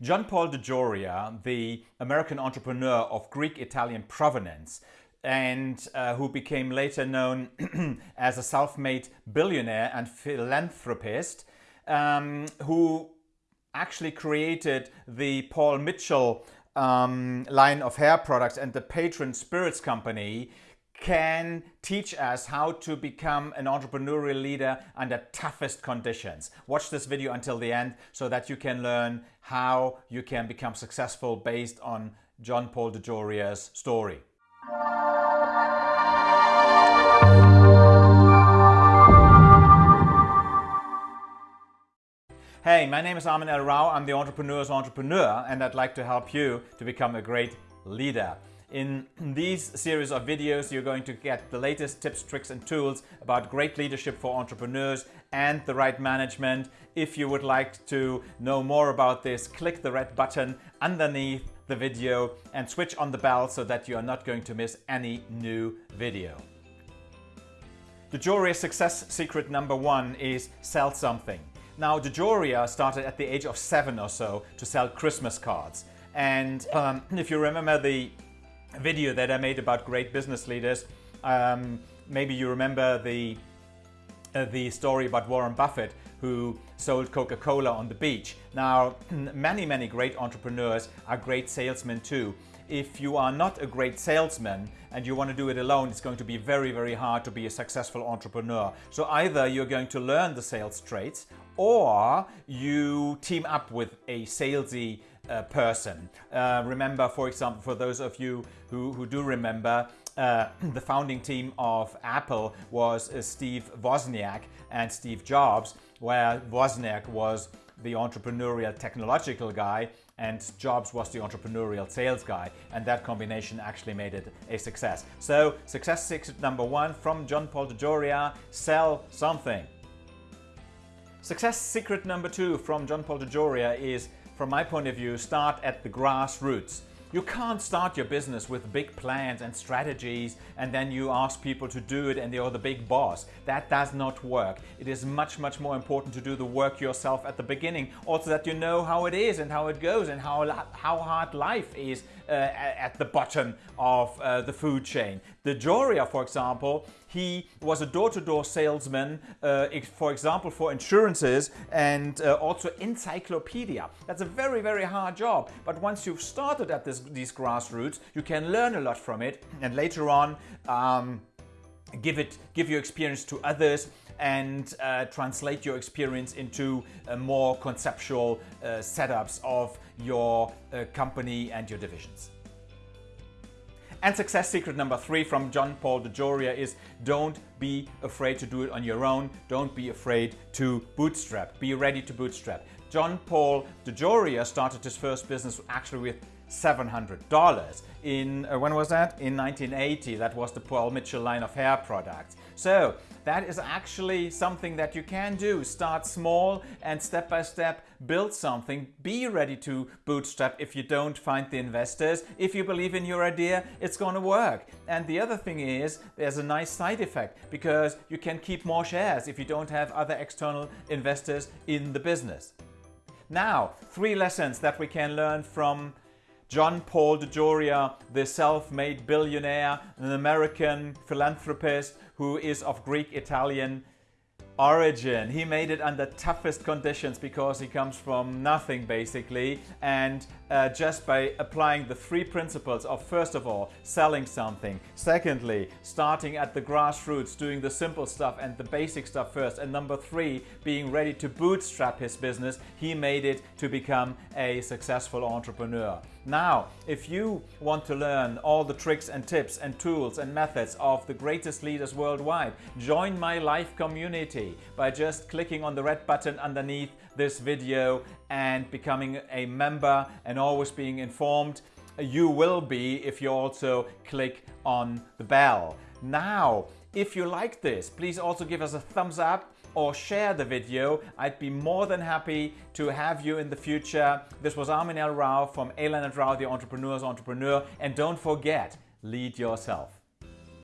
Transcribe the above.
John Paul DeJoria, the American entrepreneur of Greek-Italian provenance, and uh, who became later known as a self-made billionaire and philanthropist, um, who actually created the Paul Mitchell um, line of hair products and the Patron Spirits Company can teach us how to become an entrepreneurial leader under toughest conditions. Watch this video until the end so that you can learn how you can become successful based on John Paul DeJoria's story. Hey, my name is Armin El Rao. I'm the entrepreneur's entrepreneur and I'd like to help you to become a great leader. In these series of videos, you're going to get the latest tips, tricks and tools about great leadership for entrepreneurs and the right management. If you would like to know more about this, click the red button underneath the video and switch on the bell so that you are not going to miss any new video. DeJoria success secret number one is sell something. Now, DeJoria started at the age of seven or so to sell Christmas cards. And um, if you remember the video that I made about great business leaders, um, maybe you remember the, uh, the story about Warren Buffett who sold Coca-Cola on the beach. Now, many, many great entrepreneurs are great salesmen too if you are not a great salesman and you want to do it alone, it's going to be very, very hard to be a successful entrepreneur. So either you're going to learn the sales traits or you team up with a salesy uh, person. Uh, remember, for example, for those of you who, who do remember, uh, the founding team of Apple was uh, Steve Wozniak and Steve Jobs, where Wozniak was the entrepreneurial technological guy and Jobs was the entrepreneurial sales guy and that combination actually made it a success. So success secret number one from John Paul DeJoria, sell something. Success secret number two from John Paul DeJoria is, from my point of view, start at the grassroots. You can't start your business with big plans and strategies and then you ask people to do it and you're the big boss. That does not work. It is much, much more important to do the work yourself at the beginning. Also that you know how it is and how it goes and how, how hard life is uh, at the bottom of uh, the food chain. DeJoria, for example, he was a door-to-door -door salesman, uh, for example, for insurances and uh, also encyclopedia. That's a very, very hard job. But once you've started at this, these grassroots, you can learn a lot from it. And later on, um, give it give your experience to others and uh, translate your experience into more conceptual uh, setups of your uh, company and your divisions. And success secret number three from John Paul DeJoria is don't be afraid to do it on your own. Don't be afraid to bootstrap. Be ready to bootstrap. John Paul DeJoria started his first business actually with $700 in, uh, when was that? In 1980, that was the Paul Mitchell line of hair products. So that is actually something that you can do. Start small and step by step build something. Be ready to bootstrap if you don't find the investors. If you believe in your idea, it's to work. And the other thing is there's a nice side effect because you can keep more shares if you don't have other external investors in the business. Now, three lessons that we can learn from John Paul DeJoria, the self-made billionaire, an American philanthropist who is of Greek-Italian origin. He made it under toughest conditions because he comes from nothing basically and uh, just by applying the three principles of first of all selling something, secondly starting at the grassroots doing the simple stuff and the basic stuff first and number three being ready to bootstrap his business, he made it to become a successful entrepreneur. Now, if you want to learn all the tricks and tips and tools and methods of the greatest leaders worldwide, join my live community by just clicking on the red button underneath this video and becoming a member and always being informed. You will be if you also click on the bell. Now, if you like this, please also give us a thumbs up or share the video. I'd be more than happy to have you in the future. This was Armin El Rao from Alan and Rao, the Entrepreneur's Entrepreneur. And don't forget, lead yourself.